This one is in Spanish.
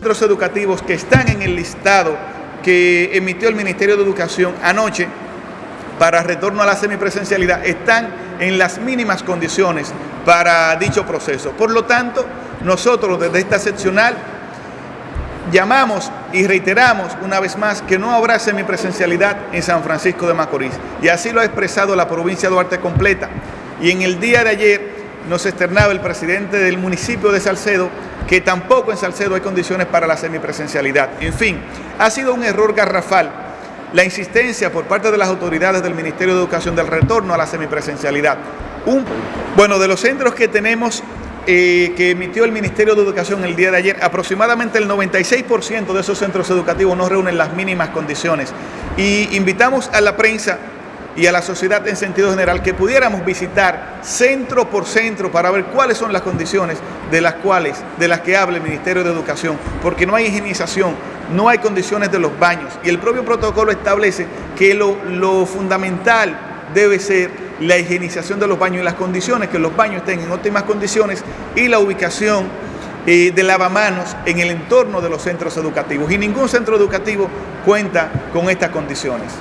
centros educativos que están en el listado que emitió el Ministerio de Educación anoche para retorno a la semipresencialidad están en las mínimas condiciones para dicho proceso. Por lo tanto, nosotros desde esta seccional llamamos y reiteramos una vez más que no habrá semipresencialidad en San Francisco de Macorís. Y así lo ha expresado la provincia de Duarte completa. Y en el día de ayer nos externaba el presidente del municipio de Salcedo que tampoco en Salcedo hay condiciones para la semipresencialidad. En fin, ha sido un error garrafal la insistencia por parte de las autoridades del Ministerio de Educación del retorno a la semipresencialidad. Un, bueno, de los centros que tenemos eh, que emitió el Ministerio de Educación el día de ayer, aproximadamente el 96% de esos centros educativos no reúnen las mínimas condiciones. Y invitamos a la prensa y a la sociedad en sentido general que pudiéramos visitar centro por centro para ver cuáles son las condiciones de las cuales, de las que habla el Ministerio de Educación, porque no hay higienización, no hay condiciones de los baños y el propio protocolo establece que lo, fundamental debe ser la higienización de los baños y las condiciones, que los baños estén en óptimas condiciones y la ubicación eh, de lavamanos en el entorno de los centros educativos. Y ningún centro educativo cuenta con estas condiciones.